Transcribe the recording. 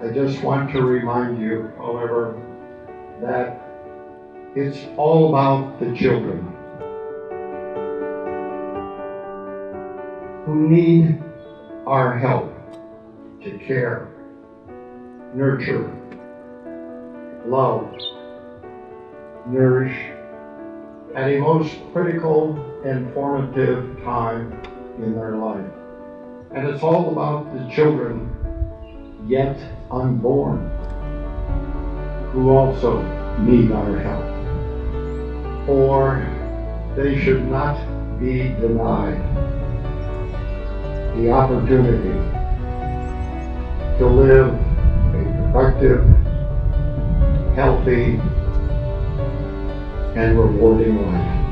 I just want to remind you, however, that it's all about the children who need our help to care, nurture, love, nourish at a most critical and formative time in their life. And it's all about the children yet unborn who also need our help. Or they should not be denied the opportunity to live a productive, healthy, and rewarding life.